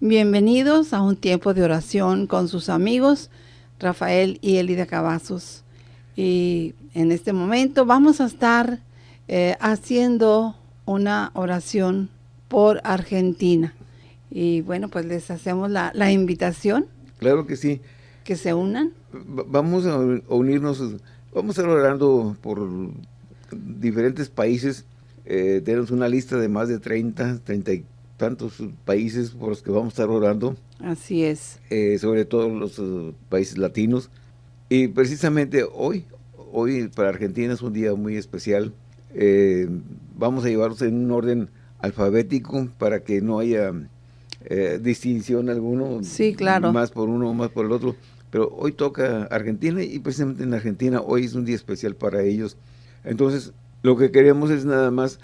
Bienvenidos a un tiempo de oración con sus amigos Rafael y Elida Cavazos. Y en este momento vamos a estar eh, haciendo una oración por Argentina. Y bueno, pues les hacemos la, la invitación. Claro que sí. Que se unan. Vamos a unirnos, vamos a estar orando por diferentes países. Eh, tenemos una lista de más de 30, 30 y tantos países por los que vamos a estar orando. Así es. Eh, sobre todo los uh, países latinos. Y precisamente hoy, hoy para Argentina es un día muy especial. Eh, vamos a llevarlos en un orden alfabético para que no haya eh, distinción alguno. Sí, claro. Más por uno, más por el otro. Pero hoy toca Argentina y precisamente en Argentina hoy es un día especial para ellos. Entonces, lo que queremos es nada más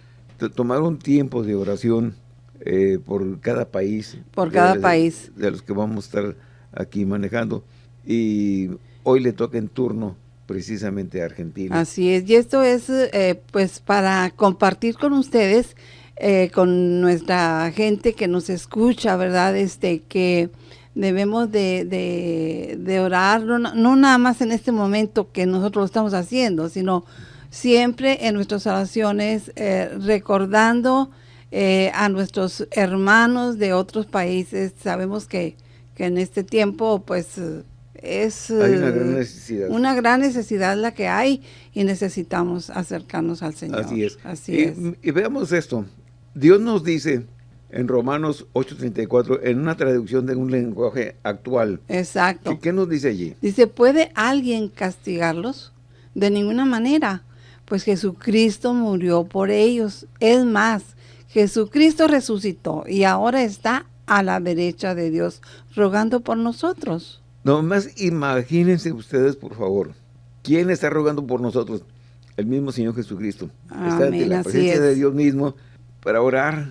tomar un tiempo de oración eh, por cada país. Por cada país. De los que vamos a estar aquí manejando. Y hoy le toca en turno precisamente a Argentina. Así es, y esto es eh, pues para compartir con ustedes, eh, con nuestra gente que nos escucha, ¿verdad? Este, que debemos de, de, orar, no, no, nada más en este momento que nosotros lo estamos haciendo, sino siempre en nuestras oraciones recordando eh, a nuestros hermanos de otros países. Sabemos que, que en este tiempo pues es una gran necesidad. la que hay y necesitamos acercarnos al Señor. Así es. Así y, es. y veamos esto. Dios nos dice en Romanos 8.34, en una traducción de un lenguaje actual. Exacto. ¿Qué, nos dice allí? Dice, ¿puede alguien castigarlos? De ninguna manera, pues Jesucristo murió por ellos. Es más, Jesucristo resucitó y ahora está a la derecha de Dios rogando por nosotros. No más imagínense ustedes, por favor, ¿quién está rogando por nosotros? El mismo Señor Jesucristo. está ante la presencia de Dios mismo para orar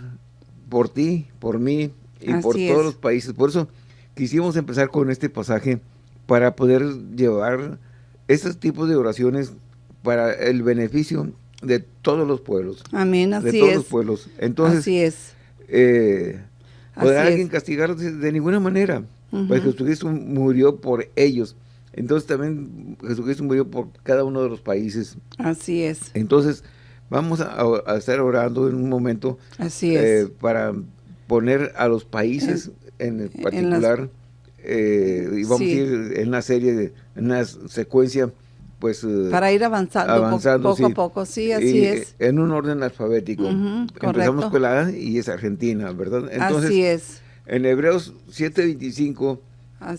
por ti, por mí y por todos los países. Por eso quisimos empezar con este pasaje para poder llevar estos tipos de oraciones para el beneficio de todos los pueblos. Amén, así De todos los pueblos. Entonces, así es. Eh, alguien castigar de, ninguna manera? Pues Jesucristo murió por ellos. Entonces también Jesucristo murió por cada uno de los países. Así es. Entonces vamos a, estar orando en un momento. Así es. Eh, para poner a los países en, particular. Eh, y vamos a ir en una serie, de, en una secuencia pues... Eh, Para ir avanzando, poco, a poco, sí, así es. En un orden alfabético. Empezamos con la A y es Argentina, ¿verdad? Entonces, así es. En Hebreos 7.25,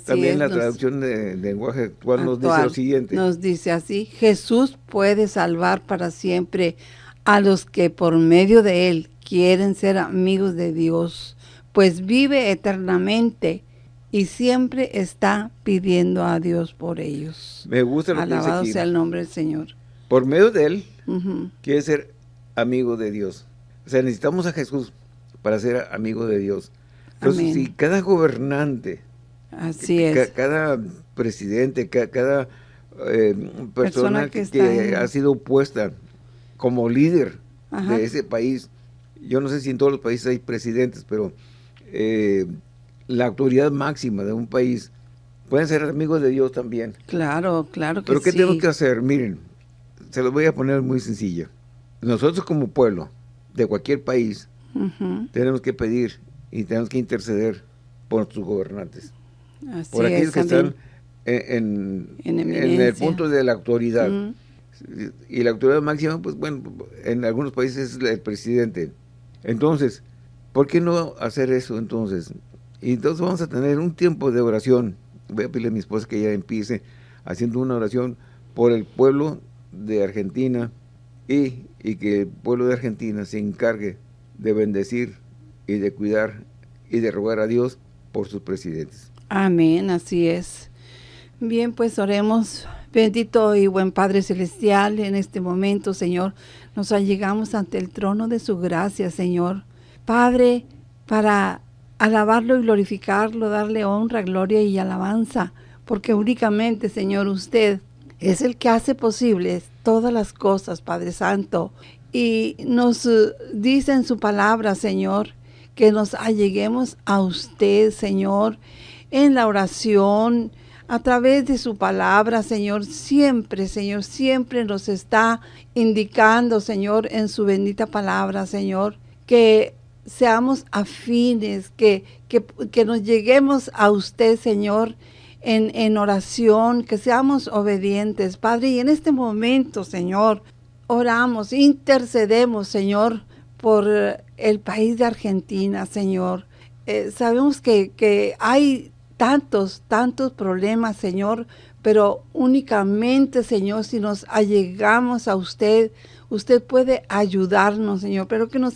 también la traducción de, lenguaje actual, nos dice lo siguiente. Nos dice así, Jesús puede salvar para siempre a los que por medio de él quieren ser amigos de Dios, pues vive eternamente y siempre está pidiendo a Dios por ellos. Me gusta lo Alabado que dice sea el nombre del Señor. Por medio de Él, quiere ser amigo de Dios. O sea, necesitamos a Jesús para ser amigo de Dios. Entonces, si cada gobernante, Así es. cada presidente, cada eh, persona, que, ha sido puesta como líder de ese país, yo no sé si en todos los países hay presidentes, pero eh, la autoridad máxima de un país, pueden ser amigos de Dios también. Claro, claro que Pero ¿qué sí. tenemos que hacer? Miren, se los voy a poner muy sencillo. Nosotros como pueblo de cualquier país tenemos que pedir y tenemos que interceder por nuestros gobernantes. por aquellos que están en, el punto de la autoridad. Y la autoridad máxima, pues bueno, en algunos países es el presidente. Entonces, ¿por qué no hacer eso entonces? Y entonces vamos a tener un tiempo de oración. Voy a pedirle a mi esposa que ella empiece haciendo una oración por el pueblo de Argentina y, y que el pueblo de Argentina se encargue de bendecir y de cuidar y de rogar a Dios por sus presidentes. Amén, así es. Bien, pues oremos. Bendito y buen Padre Celestial, en este momento, Señor, nos allegamos ante el trono de su gracia, Señor. Padre, para alabarlo y glorificarlo, darle honra, gloria y alabanza, porque únicamente, Señor, usted es el que hace posibles todas las cosas, Padre Santo. Y nos eh, dice en su palabra, Señor, que nos alleguemos a usted, Señor, en la oración, a través de su palabra, Señor, siempre, Señor, siempre nos está indicando, Señor, en su bendita palabra, Señor, que seamos afines, que, que, nos lleguemos a usted, Señor, en, en oración, que seamos obedientes, Padre. Y en este momento, Señor, oramos, intercedemos, Señor, por el país de Argentina, Señor. Eh, sabemos que, que hay tantos, tantos problemas, Señor, pero únicamente, Señor, si nos allegamos a usted, usted puede ayudarnos, Señor, pero que nos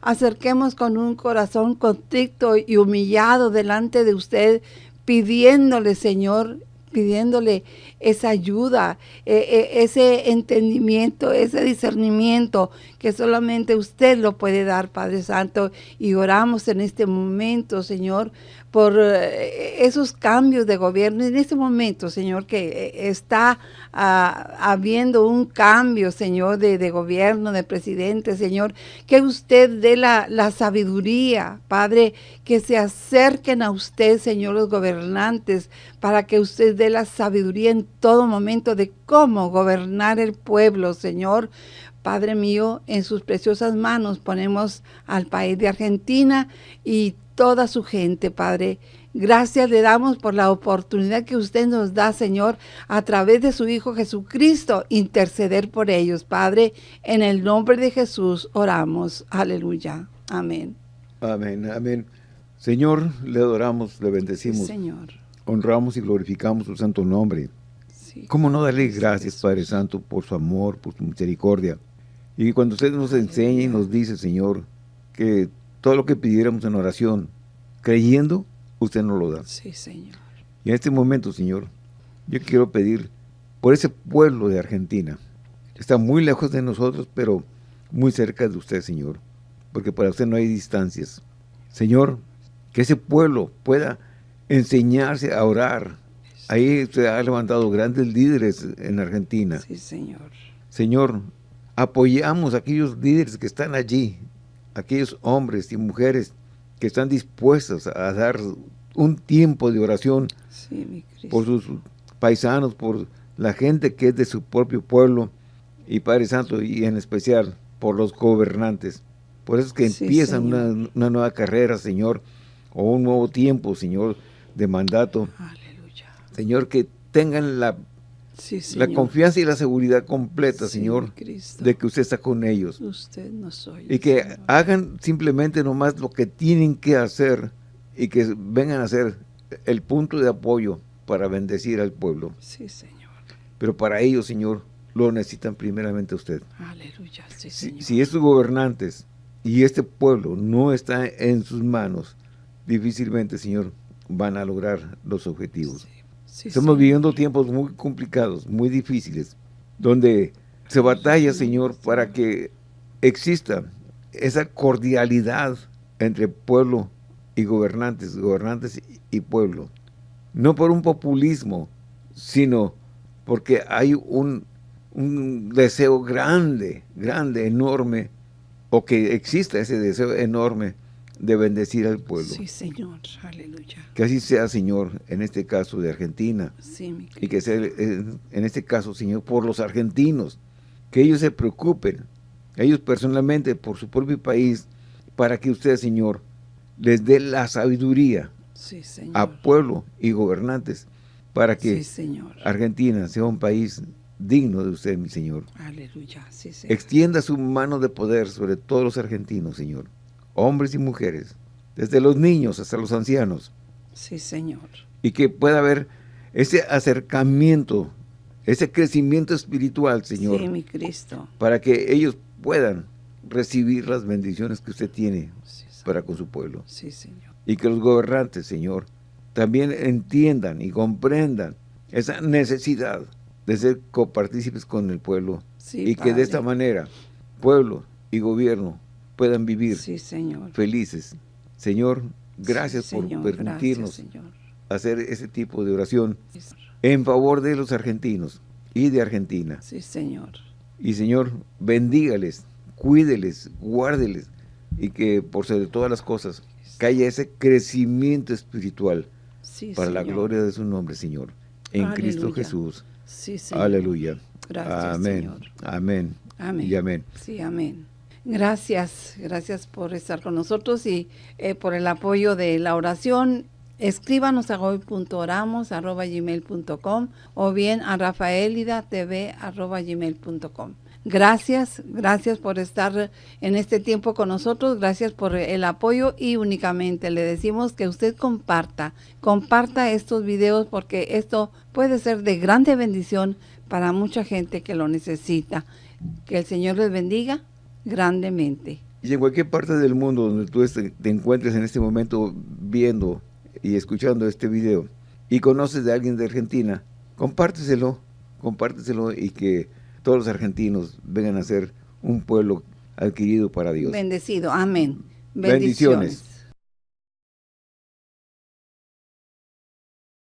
acerquemos con un corazón contrito y humillado delante de usted, pidiéndole, Señor, pidiéndole esa ayuda, e, e, ese entendimiento, ese discernimiento que solamente usted lo puede dar, Padre Santo. Y oramos en este momento, Señor, por eh, esos cambios de gobierno. En este momento, Señor, que eh, está ah, habiendo un cambio, Señor, de, gobierno, de presidente, Señor, que usted dé la, la sabiduría, Padre, que se acerquen a usted, Señor, los gobernantes, para que usted dé la sabiduría en todo momento de cómo gobernar el pueblo, Señor. Padre mío, en sus preciosas manos ponemos al país de Argentina y toda su gente, Padre. Gracias le damos por la oportunidad que usted nos da, Señor, a través de su Hijo Jesucristo, interceder por ellos, Padre. En el nombre de Jesús oramos. Aleluya. Amén. Amén, amén. Señor, le adoramos, le bendecimos. Señor. Honramos y glorificamos su santo nombre. ¿Cómo no darle gracias, Padre Santo, por su amor, por su misericordia? Y cuando usted nos enseña y nos dice, Señor, que todo lo que pidiéramos en oración, creyendo, usted nos lo da. Sí, Señor. Y en este momento, Señor, yo quiero pedir por ese pueblo de Argentina. Está muy lejos de nosotros, pero muy cerca de usted, Señor. Porque para usted no hay distancias. Señor, que ese pueblo pueda enseñarse a orar, Ahí se ha levantado grandes líderes en Argentina. Sí, Señor. Señor, apoyamos a aquellos líderes que están allí, aquellos hombres y mujeres que están dispuestos a dar un tiempo de oración por sus paisanos, por la gente que es de su propio pueblo y Padre Santo, y en especial por los gobernantes. Por eso es que empiezan una, una, nueva carrera, Señor, o un nuevo tiempo, Señor, de mandato. Señor, que tengan la, la confianza y la seguridad completa, Señor, de que usted está con ellos. Usted no soy. Y que hagan simplemente nomás lo que tienen que hacer y que vengan a ser el punto de apoyo para bendecir al pueblo. Sí, Señor. Pero para ellos, Señor, lo necesitan primeramente usted. Aleluya, sí, Señor. Si, estos gobernantes y este pueblo no está en sus manos, difícilmente, Señor, van a lograr los objetivos. Estamos viviendo tiempos muy complicados, muy difíciles, donde se batalla, Señor, para que exista esa cordialidad entre pueblo y gobernantes, gobernantes y pueblo. No por un populismo, sino porque hay un, un deseo grande, grande, enorme, o que exista ese deseo enorme de bendecir al pueblo. Sí, Señor. Aleluya. Que así sea, Señor, en este caso de Argentina. Sí, mi y que sea en este caso, Señor, por los argentinos. Que ellos se preocupen, ellos personalmente, por su propio país, para que usted, Señor, les dé la sabiduría a pueblo y gobernantes para que Argentina sea un país digno de usted, mi Señor. Aleluya. Extienda su mano de poder sobre todos los argentinos, Señor hombres y mujeres, desde los niños hasta los ancianos. Sí, Señor. Y que pueda haber ese acercamiento, ese crecimiento espiritual, Señor. Sí, mi Cristo. Para que ellos puedan recibir las bendiciones que usted tiene para con su pueblo. Sí, Señor. Y que los gobernantes, Señor, también entiendan y comprendan esa necesidad de ser copartícipes con el pueblo. y que de esta manera, pueblo y gobierno puedan vivir felices. Señor, gracias por permitirnos hacer ese tipo de oración en favor de los argentinos y de Argentina. Sí, Señor. Y Señor, bendígales, cuídeles, guárdeles, y que por sobre todas las cosas, que haya ese crecimiento espiritual para la gloria de su nombre, Señor. En Cristo Jesús. Sí, Aleluya. Gracias, amén. Señor. Amén. Amén. Y amén. Sí, amén. Gracias, gracias por estar con nosotros y eh, por el apoyo de la oración. Escríbanos a gmail.com o bien a rafaelidatv.gmail.com. Gracias, gracias por estar en este tiempo con nosotros, gracias por el apoyo y únicamente le decimos que usted comparta, comparta estos videos porque esto puede ser de grande bendición para mucha gente que lo necesita. Que el Señor les bendiga grandemente. Y en cualquier parte del mundo donde tú te encuentres en este momento viendo y escuchando este video y conoces de alguien de Argentina, compárteselo, compárteselo y que todos los argentinos vengan a ser un pueblo adquirido para Dios. Bendecido, amén. Bendiciones.